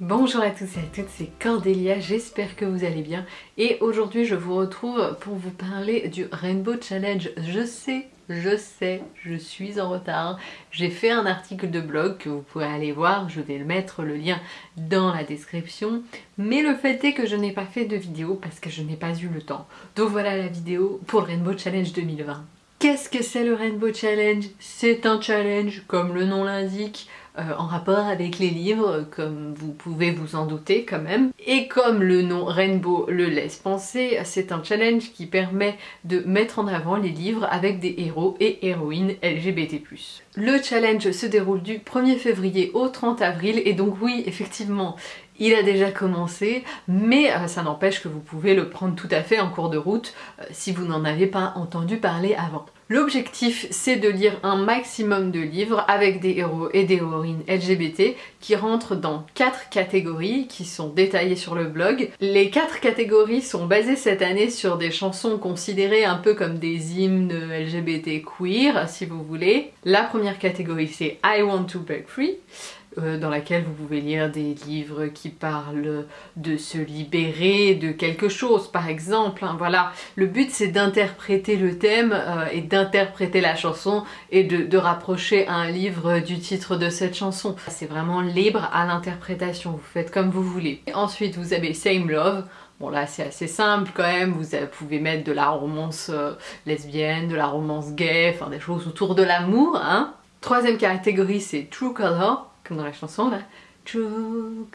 Bonjour à tous et à toutes, c'est Cordélia, j'espère que vous allez bien et aujourd'hui je vous retrouve pour vous parler du Rainbow Challenge. Je sais, je sais, je suis en retard, j'ai fait un article de blog que vous pouvez aller voir, je vais mettre le lien dans la description mais le fait est que je n'ai pas fait de vidéo parce que je n'ai pas eu le temps. Donc voilà la vidéo pour le Rainbow Challenge 2020. Qu'est-ce que c'est le Rainbow Challenge? C'est un challenge, comme le nom l'indique, euh, en rapport avec les livres, comme vous pouvez vous en douter quand même. Et comme le nom Rainbow le laisse penser, c'est un challenge qui permet de mettre en avant les livres avec des héros et héroïnes LGBT+. Le challenge se déroule du 1er février au 30 avril et donc oui, effectivement, il a déjà commencé, mais euh, ça n'empêche que vous pouvez le prendre tout à fait en cours de route euh, si vous n'en avez pas entendu parler avant. L'objectif c'est de lire un maximum de livres avec des héros et des héroïnes LGBT qui rentrent dans quatre catégories qui sont détaillées sur le blog. Les quatre catégories sont basées cette année sur des chansons considérées un peu comme des hymnes LGBT queer si vous voulez. La première catégorie c'est I Want to Break Free. Euh, dans laquelle vous pouvez lire des livres qui parlent de se libérer de quelque chose par exemple. Hein, voilà, le but c'est d'interpréter le thème euh, et d'interpréter la chanson et de, de, rapprocher un livre du titre de cette chanson. C'est vraiment libre à l'interprétation, vous faites comme vous voulez. ensuite vous avez Same Love, Bon là c'est assez simple quand même, vous pouvez mettre de la romance euh, lesbienne, de la romance gay, enfin des choses autour de l'amour. Hein. Troisième catégorie c'est True Color, dans la chanson là. True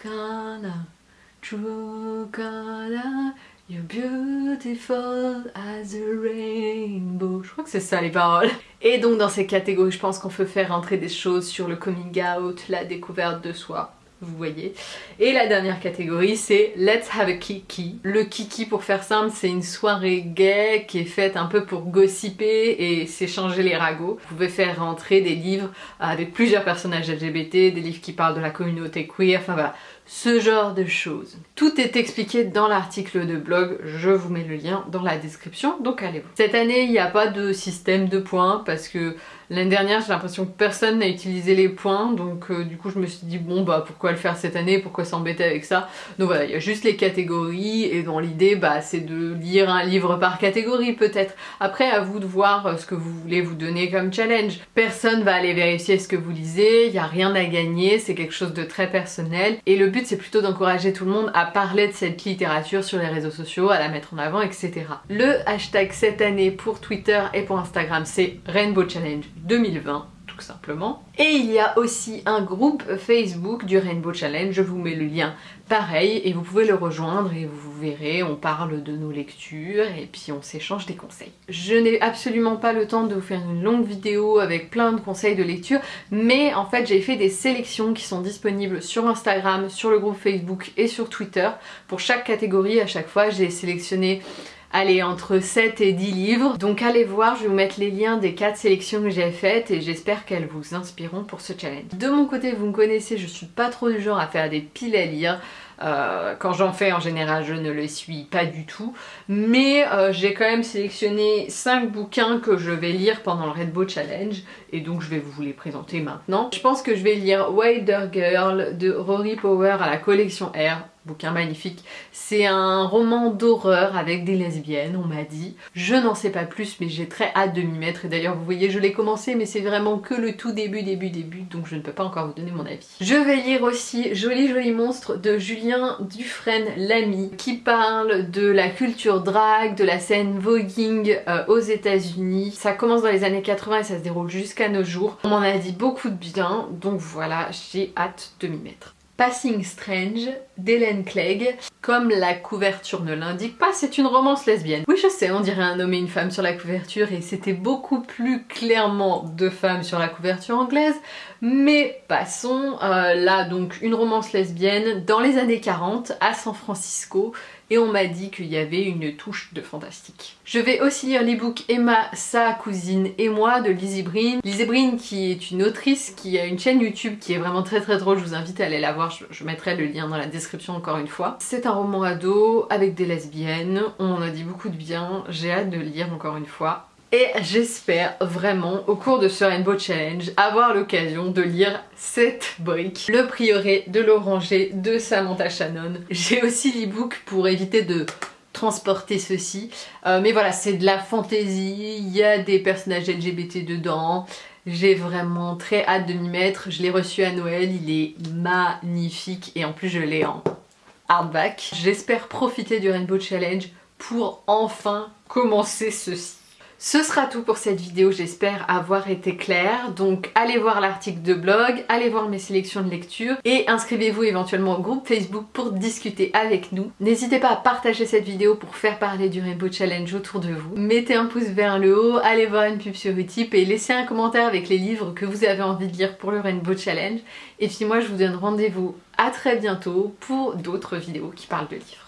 color, you're beautiful as a rainbow. Je crois que c'est ça les paroles. Et donc dans ces catégories, je pense qu'on peut faire rentrer des choses sur le coming out, la découverte de soi, vous voyez. Et la dernière catégorie c'est Let's have a kiki. Le kiki pour faire simple c'est une soirée gay qui est faite un peu pour gossiper et s'échanger les ragots. Vous pouvez faire rentrer des livres avec plusieurs personnages LGBT, des livres qui parlent de la communauté queer, enfin voilà, ce genre de choses. Tout est expliqué dans l'article de blog, je vous mets le lien dans la description, donc allez-vous. Cette année, il n'y a pas de système de points parce que l'année dernière, j'ai l'impression que personne n'a utilisé les points, donc euh, du coup je me suis dit bon bah pourquoi le faire cette année, pourquoi s'embêter avec ça? Donc voilà, il y a juste les catégories et dans l'idée bah c'est de lire un livre par catégorie peut-être. Après à vous de voir euh, ce que vous voulez vous donner comme challenge. Personne va aller vérifier ce que vous lisez, il n'y a rien à gagner, c'est quelque chose de très personnel et le but c'est plutôt d'encourager tout le monde à parler de cette littérature sur les réseaux sociaux, à la mettre en avant, etc. Le hashtag cette année pour Twitter et pour Instagram c'est Rainbow Challenge 2020 tout simplement. Et il y a aussi un groupe Facebook du Rainbow Challenge, je vous mets le lien pareil et vous pouvez le rejoindre et vous verrez, on parle de nos lectures et puis on s'échange des conseils. Je n'ai absolument pas le temps de vous faire une longue vidéo avec plein de conseils de lecture mais en fait j'ai fait des sélections qui sont disponibles sur Instagram, sur le groupe Facebook et sur Twitter. Pour chaque catégorie à chaque fois j'ai sélectionné allez, entre 7 et 10 livres. Donc allez voir, je vais vous mettre les liens des 4 sélections que j'ai faites et j'espère qu'elles vous inspireront pour ce challenge. De mon côté, vous me connaissez, je suis pas trop du genre à faire des piles à lire. Euh, quand j'en fais en général je ne le suis pas du tout mais euh, j'ai quand même sélectionné 5 bouquins que je vais lire pendant le Red Bull Challenge et donc je vais vous les présenter maintenant. Je pense que je vais lire Wilder Girl de Rory Power à la collection R bouquin magnifique. C'est un roman d'horreur avec des lesbiennes, on m'a dit. Je n'en sais pas plus, mais j'ai très hâte de m'y mettre. Et d'ailleurs, vous voyez, je l'ai commencé, mais c'est vraiment que le tout début, début, début, donc je ne peux pas encore vous donner mon avis. Je vais lire aussi Joli Joli Monstre de Julien Dufresne Lamy, qui parle de la culture drag, de la scène voguing euh, aux états unis Ça commence dans les années 80 et ça se déroule jusqu'à nos jours. On m'en a dit beaucoup de bien, donc voilà, j'ai hâte de m'y mettre. Passing Strange d'Hélène Clegg. Comme la couverture ne l'indique pas, c'est une romance lesbienne. Oui je sais, on dirait un homme et une femme sur la couverture et c'était beaucoup plus clairement deux femmes sur la couverture anglaise, mais passons. Euh, là donc une romance lesbienne dans les années 40 à San Francisco et on m'a dit qu'il y avait une touche de fantastique. Je vais aussi lire l'ebook Emma, sa cousine et moi de Lizzie Breen. Lizzie Breen qui est une autrice qui a une chaîne YouTube qui est vraiment très très drôle, je vous invite à aller la voir, je, mettrai le lien dans la description encore une fois. C'est un roman ado avec des lesbiennes, on en a dit beaucoup de bien, j'ai hâte de le lire encore une fois. Et j'espère vraiment au cours de ce Rainbow Challenge avoir l'occasion de lire cette brique, Le Prieuré de l'Oranger de Samantha Shannon. J'ai aussi l'ebook pour éviter de transporter ceci. Euh, mais voilà, c'est de la fantaisie, il y a des personnages LGBT dedans. J'ai vraiment très hâte de m'y mettre. Je l'ai reçu à Noël, il est magnifique et en plus je l'ai en hardback. J'espère profiter du Rainbow Challenge pour enfin commencer ceci. Ce sera tout pour cette vidéo, j'espère avoir été claire. Donc allez voir l'article de blog, allez voir mes sélections de lecture et inscrivez-vous éventuellement au groupe Facebook pour discuter avec nous. N'hésitez pas à partager cette vidéo pour faire parler du Rainbow Challenge autour de vous. Mettez un pouce vers le haut, allez voir une pub sur Utip et laissez un commentaire avec les livres que vous avez envie de lire pour le Rainbow Challenge. Et puis moi je vous donne rendez-vous à très bientôt pour d'autres vidéos qui parlent de livres.